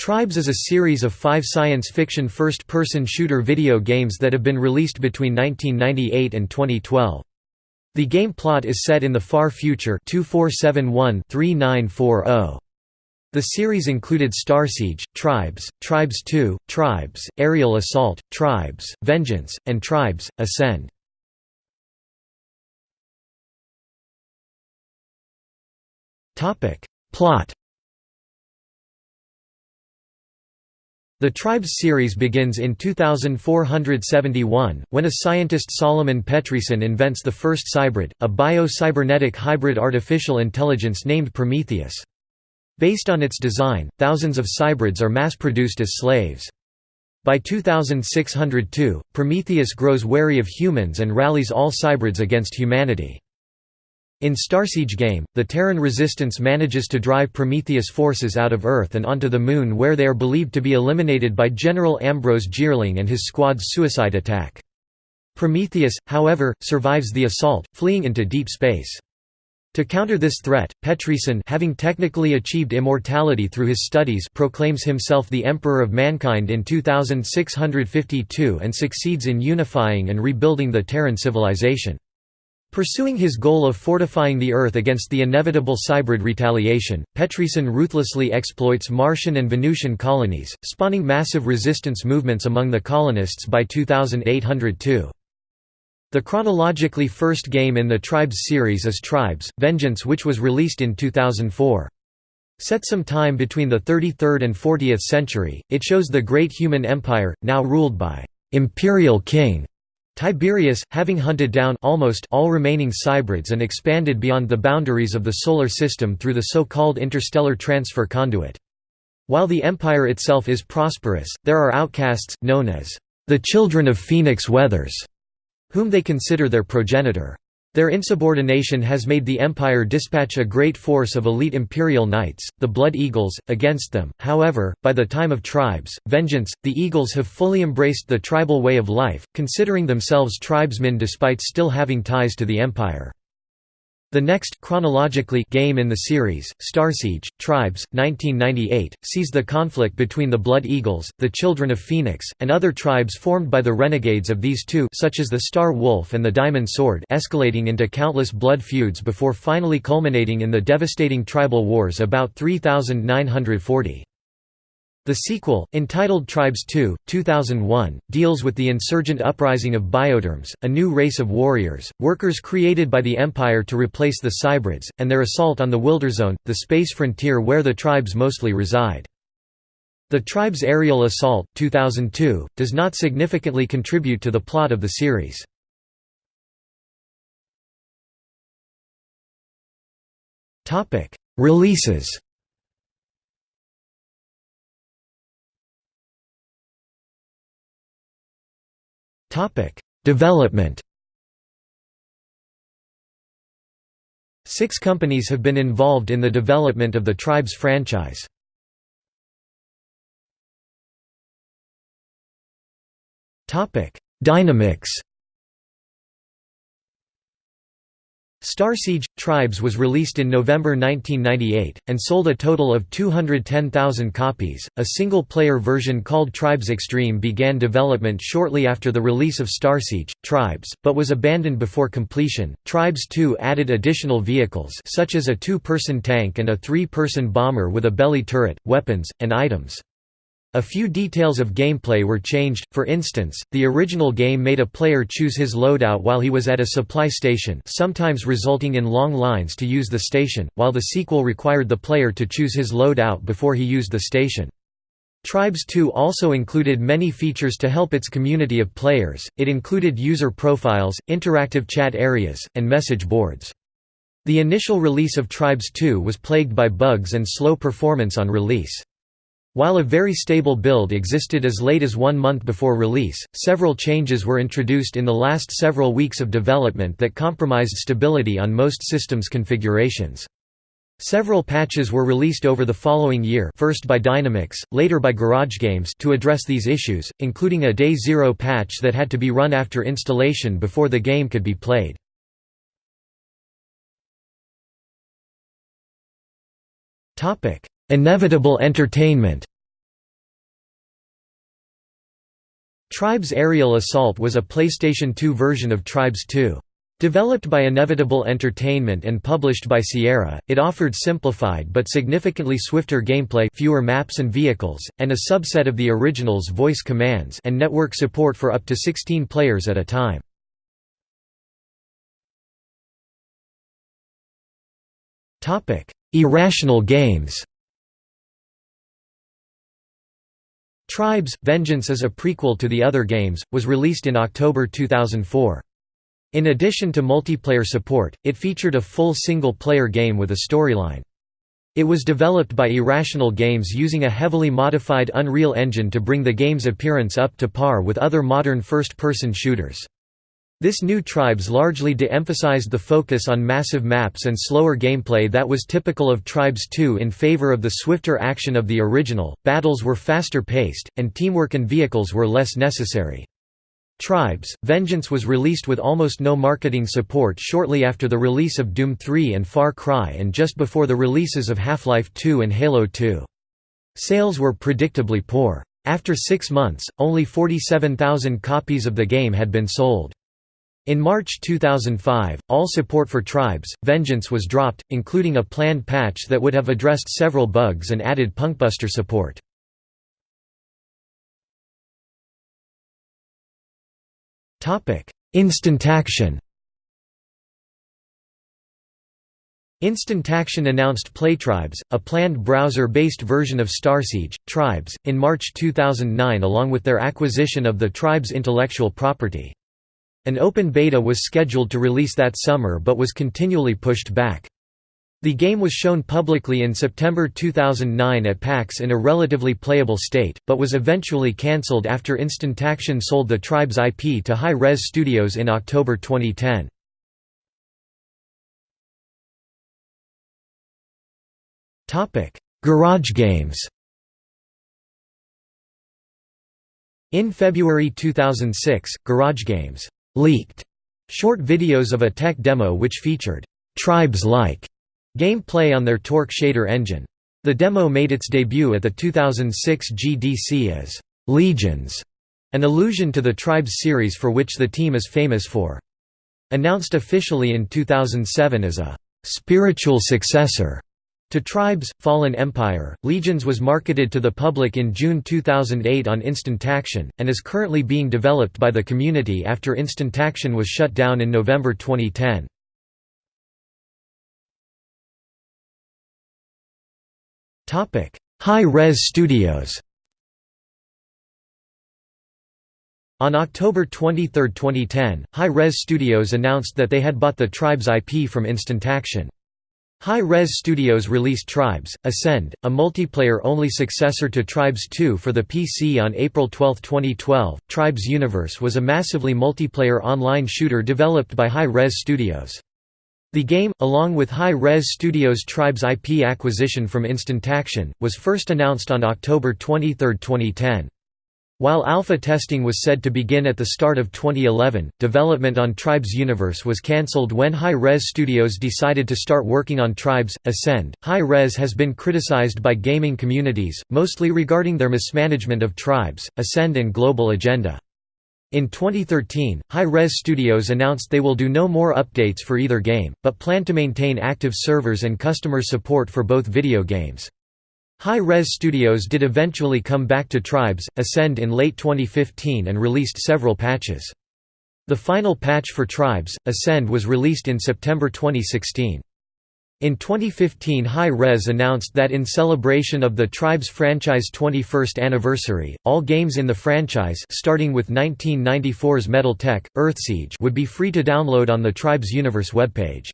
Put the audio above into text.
Tribes is a series of five science fiction first-person shooter video games that have been released between 1998 and 2012. The game plot is set in the far future 2471-3940. The series included Starsiege, Tribes, Tribes 2, Tribes, Aerial Assault, Tribes, Vengeance, and Tribes, Ascend. Plot The Tribes series begins in 2471, when a scientist Solomon Petresun invents the first cybrid, a bio-cybernetic hybrid artificial intelligence named Prometheus. Based on its design, thousands of cybrids are mass-produced as slaves. By 2602, Prometheus grows wary of humans and rallies all cybrids against humanity. In Starsiege game, the Terran resistance manages to drive Prometheus forces out of Earth and onto the Moon where they are believed to be eliminated by General Ambrose Jeerling and his squad's suicide attack. Prometheus, however, survives the assault, fleeing into deep space. To counter this threat, Petresun having technically achieved immortality through his studies proclaims himself the Emperor of Mankind in 2652 and succeeds in unifying and rebuilding the Terran civilization. Pursuing his goal of fortifying the Earth against the inevitable cybrid retaliation, Petresun ruthlessly exploits Martian and Venusian colonies, spawning massive resistance movements among the colonists by 2802. The chronologically first game in the Tribes series is Tribes, Vengeance which was released in 2004. Set some time between the 33rd and 40th century, it shows the great human empire, now ruled by «imperial king» Tiberius, having hunted down almost all remaining cybrids and expanded beyond the boundaries of the Solar System through the so-called interstellar transfer conduit. While the empire itself is prosperous, there are outcasts, known as the Children of Phoenix Weathers, whom they consider their progenitor. Their insubordination has made the Empire dispatch a great force of elite imperial knights, the Blood Eagles, against them. However, by the time of Tribes, Vengeance, the Eagles have fully embraced the tribal way of life, considering themselves tribesmen despite still having ties to the Empire. The next chronologically game in the series, Starsiege, Tribes, 1998, sees the conflict between the Blood Eagles, the Children of Phoenix, and other tribes formed by the renegades of these two such as the Star Wolf and the Diamond Sword escalating into countless blood feuds before finally culminating in the devastating tribal wars about 3940. The sequel, entitled Tribes 2, 2001, deals with the insurgent uprising of Bioderms, a new race of warriors, workers created by the Empire to replace the Cybrids, and their assault on the Wilderzone, the space frontier where the tribes mostly reside. The Tribes Aerial Assault, 2002, does not significantly contribute to the plot of the series. Releases Development Six companies have been involved in the development of the Tribes franchise. Dynamix Starsiege – Tribes was released in November 1998, and sold a total of 210,000 copies. A single-player version called Tribes Extreme began development shortly after the release of Starsiege – Tribes, but was abandoned before completion. Tribes 2 added additional vehicles such as a two-person tank and a three-person bomber with a belly turret, weapons, and items. A few details of gameplay were changed, for instance, the original game made a player choose his loadout while he was at a supply station sometimes resulting in long lines to use the station, while the sequel required the player to choose his loadout before he used the station. Tribes 2 also included many features to help its community of players, it included user profiles, interactive chat areas, and message boards. The initial release of Tribes 2 was plagued by bugs and slow performance on release. While a very stable build existed as late as one month before release, several changes were introduced in the last several weeks of development that compromised stability on most systems configurations. Several patches were released over the following year first by Dynamix, later by GarageGames to address these issues, including a Day Zero patch that had to be run after installation before the game could be played. Inevitable entertainment Tribes Aerial Assault was a PlayStation 2 version of Tribes 2. Developed by Inevitable Entertainment and published by Sierra, it offered simplified but significantly swifter gameplay fewer maps and vehicles, and a subset of the original's voice commands and network support for up to 16 players at a time. Irrational games Tribes – Vengeance is a prequel to the other games, was released in October 2004. In addition to multiplayer support, it featured a full single-player game with a storyline. It was developed by Irrational Games using a heavily modified Unreal Engine to bring the game's appearance up to par with other modern first-person shooters. This new Tribes largely de-emphasized the focus on massive maps and slower gameplay that was typical of Tribes 2 in favor of the swifter action of the original, battles were faster paced, and teamwork and vehicles were less necessary. Tribes, Vengeance was released with almost no marketing support shortly after the release of Doom 3 and Far Cry and just before the releases of Half-Life 2 and Halo 2. Sales were predictably poor. After six months, only 47,000 copies of the game had been sold. In March 2005, all support for Tribes, Vengeance was dropped, including a planned patch that would have addressed several bugs and added Punkbuster support. Instant Action Instant Action announced PlayTribes, a planned browser-based version of Starsiege, Tribes, in March 2009 along with their acquisition of the Tribes intellectual property. An open beta was scheduled to release that summer but was continually pushed back. The game was shown publicly in September 2009 at PAX in a relatively playable state, but was eventually cancelled after Instant Action sold the Tribes IP to Hi-Rez Studios in October 2010. Garage games In February 2006, Garage Games leaked short videos of a tech demo which featured Tribes-like Gameplay on their Torque shader engine. The demo made its debut at the 2006 GDC as «Legions», an allusion to the Tribes series for which the team is famous for. Announced officially in 2007 as a «spiritual successor» to Tribes, Fallen Empire, Legions was marketed to the public in June 2008 on Instant Action, and is currently being developed by the community after Instant Action was shut down in November 2010. Hi-Rez Studios On October 23, 2010, Hi-Rez Studios announced that they had bought the Tribes IP from Instant Action. Hi-Rez Studios released Tribes, Ascend, a multiplayer-only successor to Tribes 2 for the PC on April 12, 2012. Tribes Universe was a massively multiplayer online shooter developed by Hi-Rez Studios. The game, along with Hi-Rez Studios' Tribes IP acquisition from Instant Action, was first announced on October 23, 2010. While alpha testing was said to begin at the start of 2011, development on Tribes Universe was cancelled when Hi-Rez Studios decided to start working on Tribes Ascend. Hi-Rez has been criticized by gaming communities, mostly regarding their mismanagement of Tribes, Ascend and Global Agenda. In 2013, Hi-Rez Studios announced they will do no more updates for either game, but plan to maintain active servers and customer support for both video games. Hi-Rez Studios did eventually come back to Tribes, Ascend in late 2015 and released several patches. The final patch for Tribes, Ascend was released in September 2016. In 2015 Hi-Rez announced that in celebration of the Tribes franchise 21st anniversary, all games in the franchise starting with 1994's Metal Tech, Earthsiege would be free to download on the Tribes Universe webpage.